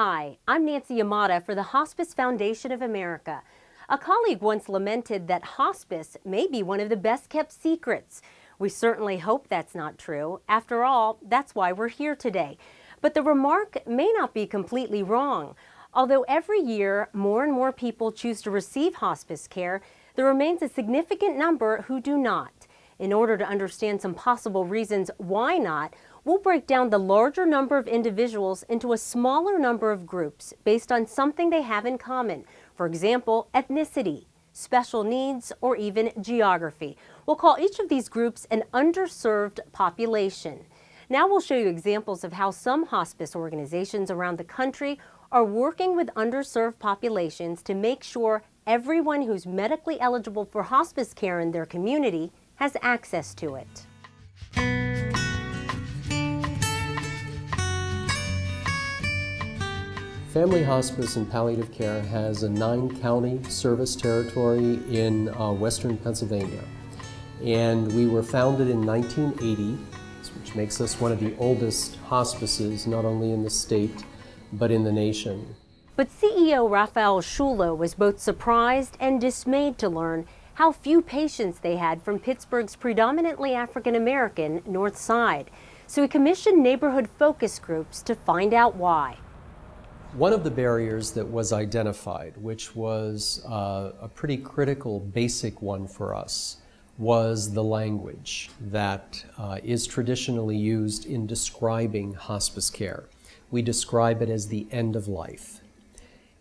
Hi, I'm Nancy Yamada for the Hospice Foundation of America. A colleague once lamented that hospice may be one of the best kept secrets. We certainly hope that's not true. After all, that's why we're here today. But the remark may not be completely wrong. Although every year more and more people choose to receive hospice care, there remains a significant number who do not. In order to understand some possible reasons why not, We'll break down the larger number of individuals into a smaller number of groups based on something they have in common. For example, ethnicity, special needs, or even geography. We'll call each of these groups an underserved population. Now we'll show you examples of how some hospice organizations around the country are working with underserved populations to make sure everyone who's medically eligible for hospice care in their community has access to it. Family Hospice and Palliative Care has a nine-county service territory in uh, western Pennsylvania. And we were founded in 1980, which makes us one of the oldest hospices, not only in the state, but in the nation. But CEO Rafael Sciullo was both surprised and dismayed to learn how few patients they had from Pittsburgh's predominantly African-American North Side. So he commissioned neighborhood focus groups to find out why. One of the barriers that was identified, which was uh, a pretty critical basic one for us, was the language that uh, is traditionally used in describing hospice care. We describe it as the end of life.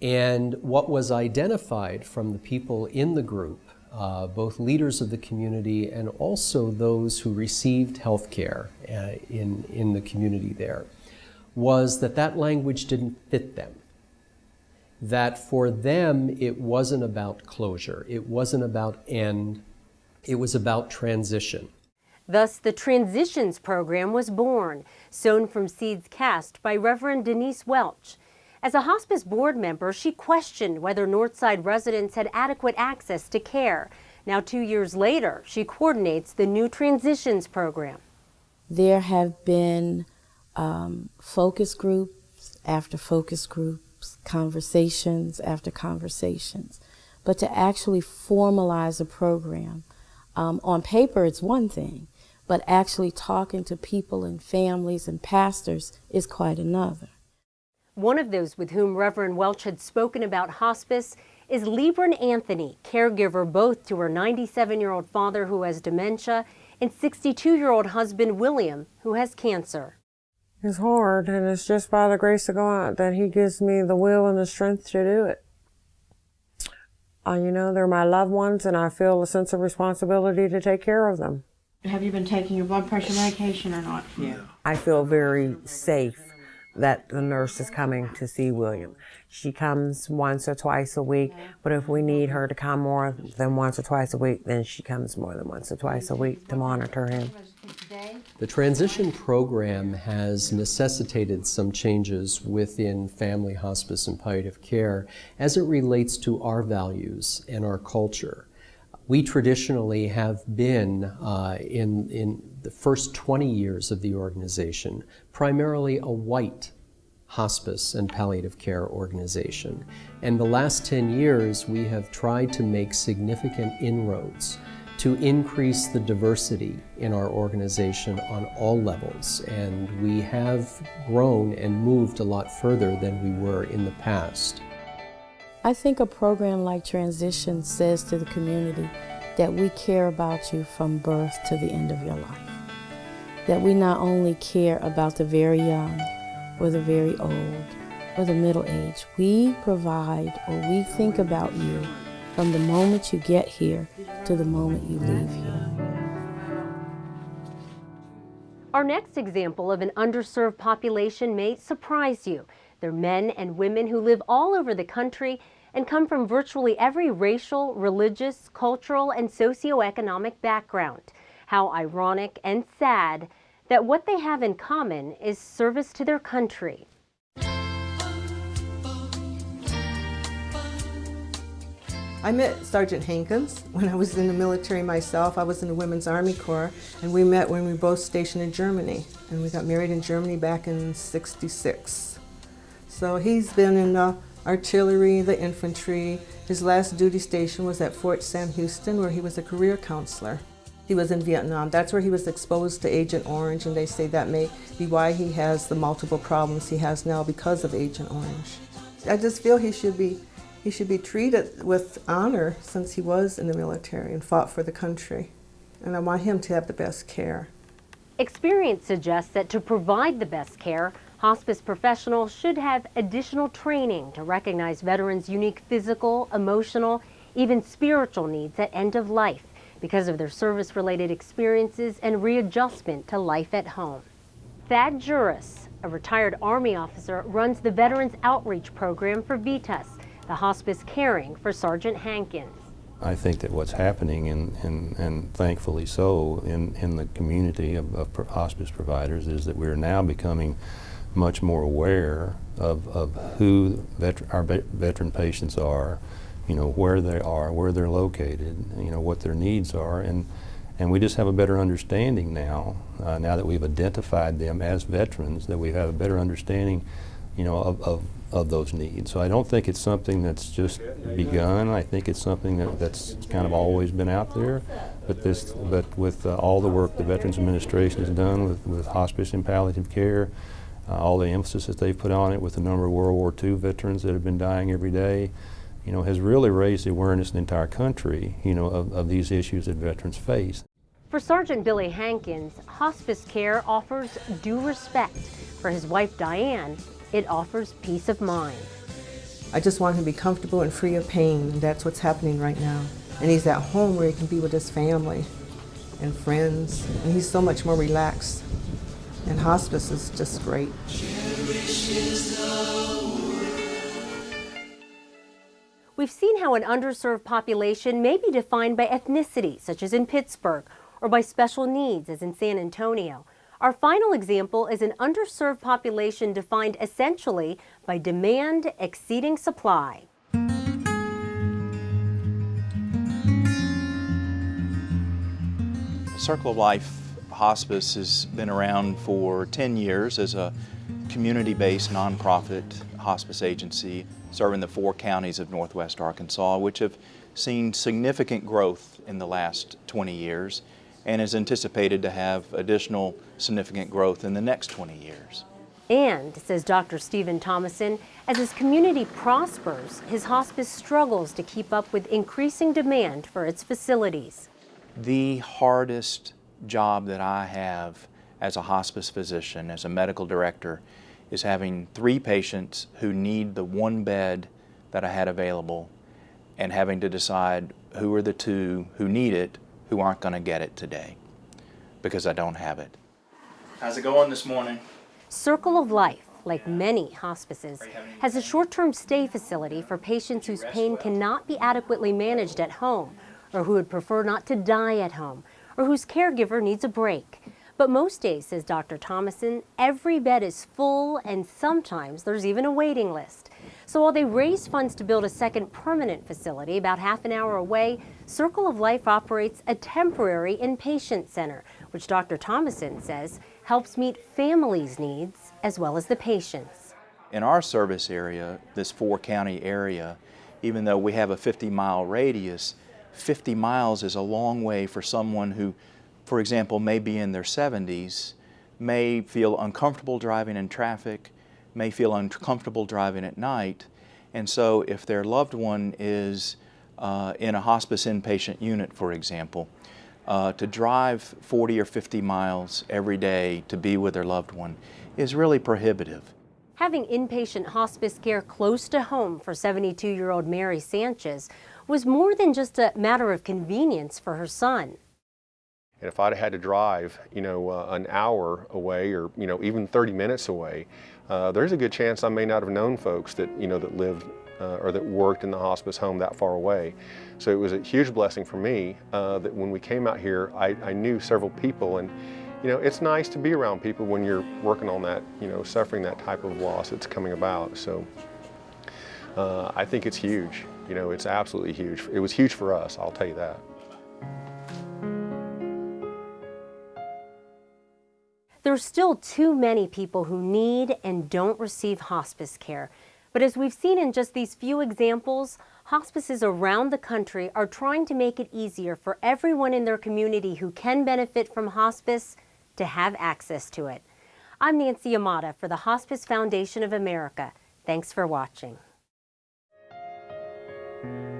And what was identified from the people in the group, uh, both leaders of the community and also those who received health care uh, in, in the community there, was that that language didn't fit them. That for them, it wasn't about closure. It wasn't about end. It was about transition. Thus, the Transitions program was born, sown from seeds cast by Reverend Denise Welch. As a hospice board member, she questioned whether Northside residents had adequate access to care. Now, two years later, she coordinates the new Transitions program. There have been um, focus groups after focus groups, conversations after conversations. But to actually formalize a program, um, on paper it's one thing, but actually talking to people and families and pastors is quite another. One of those with whom Reverend Welch had spoken about hospice is Libran Anthony, caregiver both to her 97-year-old father who has dementia and 62-year-old husband William who has cancer is hard, and it's just by the grace of God that He gives me the will and the strength to do it. Uh, you know, they're my loved ones, and I feel a sense of responsibility to take care of them. Have you been taking your blood pressure medication or not? Yeah. I feel very safe that the nurse is coming to see William. She comes once or twice a week, but if we need her to come more than once or twice a week, then she comes more than once or twice a week to monitor him. The transition program has necessitated some changes within family hospice and palliative care as it relates to our values and our culture. We traditionally have been, uh, in, in the first 20 years of the organization, primarily a white hospice and palliative care organization. And the last 10 years, we have tried to make significant inroads to increase the diversity in our organization on all levels. And we have grown and moved a lot further than we were in the past. I think a program like Transition says to the community that we care about you from birth to the end of your life. That we not only care about the very young or the very old or the middle age, we provide or we think about you from the moment you get here to the moment you leave here. Our next example of an underserved population may surprise you. They're men and women who live all over the country and come from virtually every racial, religious, cultural, and socioeconomic background. How ironic and sad that what they have in common is service to their country. I met Sergeant Hankins when I was in the military myself. I was in the Women's Army Corps, and we met when we were both stationed in Germany. And we got married in Germany back in 66. So he's been in the artillery, the infantry. His last duty station was at Fort Sam Houston where he was a career counselor. He was in Vietnam. That's where he was exposed to Agent Orange and they say that may be why he has the multiple problems he has now because of Agent Orange. I just feel he should be he should be treated with honor since he was in the military and fought for the country. And I want him to have the best care. Experience suggests that to provide the best care, hospice professionals should have additional training to recognize veterans' unique physical, emotional, even spiritual needs at end of life because of their service-related experiences and readjustment to life at home. Thad Juris, a retired Army officer, runs the Veterans Outreach Program for VITAS, the hospice caring for Sergeant Hankins. I think that what's happening, and, thankfully so, in, in the community of, of hospice providers is that we're now becoming much more aware of, of who veteran, our veteran patients are, you know, where they are, where they're located, you know, what their needs are, and, and we just have a better understanding now, uh, now that we've identified them as veterans, that we have a better understanding, you know, of, of of those needs. So I don't think it's something that's just begun. I think it's something that, that's kind of always been out there. But this, but with uh, all the work the Veterans Administration has done with, with hospice and palliative care, uh, all the emphasis that they've put on it with the number of World War II veterans that have been dying every day, you know, has really raised the awareness in the entire country, you know, of, of these issues that veterans face. For Sergeant Billy Hankins, hospice care offers due respect. For his wife Diane, it offers peace of mind. I just want him to be comfortable and free of pain, and that's what's happening right now. And he's at home where he can be with his family and friends, and he's so much more relaxed. And hospice is just great. We've seen how an underserved population may be defined by ethnicity, such as in Pittsburgh, or by special needs, as in San Antonio. Our final example is an underserved population defined essentially by demand exceeding supply. Circle of Life Hospice has been around for 10 years as a community-based nonprofit hospice agency serving the four counties of northwest Arkansas, which have seen significant growth in the last 20 years and is anticipated to have additional significant growth in the next 20 years. And, says Dr. Stephen Thomason, as his community prospers, his hospice struggles to keep up with increasing demand for its facilities. The hardest job that I have as a hospice physician, as a medical director, is having three patients who need the one bed that I had available and having to decide who are the two who need it who aren't going to get it today because I don't have it. How's it going this morning? Circle of Life, like many hospices, has a short-term stay facility for patients whose pain cannot be adequately managed at home or who would prefer not to die at home or whose caregiver needs a break. But most days, says Dr. Thomason, every bed is full and sometimes there's even a waiting list. So while they raise funds to build a second permanent facility about half an hour away, Circle of Life operates a temporary inpatient center, which Dr. Thomason says helps meet families' needs as well as the patients. In our service area, this four county area, even though we have a 50 mile radius, 50 miles is a long way for someone who, for example, may be in their 70s, may feel uncomfortable driving in traffic, may feel uncomfortable driving at night. And so if their loved one is uh, in a hospice inpatient unit, for example, uh, to drive 40 or 50 miles every day to be with their loved one is really prohibitive. Having inpatient hospice care close to home for 72-year-old Mary Sanchez was more than just a matter of convenience for her son. And if I'd had to drive, you know, uh, an hour away or, you know, even 30 minutes away, uh, there's a good chance I may not have known folks that, you know, that lived uh, or that worked in the hospice home that far away. So it was a huge blessing for me uh, that when we came out here, I, I, knew several people and, you know, it's nice to be around people when you're working on that, you know, suffering that type of loss that's coming about. So uh, I think it's huge. You know, it's absolutely huge. It was huge for us, I'll tell you that. There's still too many people who need and don't receive hospice care. But as we've seen in just these few examples, hospices around the country are trying to make it easier for everyone in their community who can benefit from hospice to have access to it. I'm Nancy Yamada for the Hospice Foundation of America. Thanks for watching. Thank you.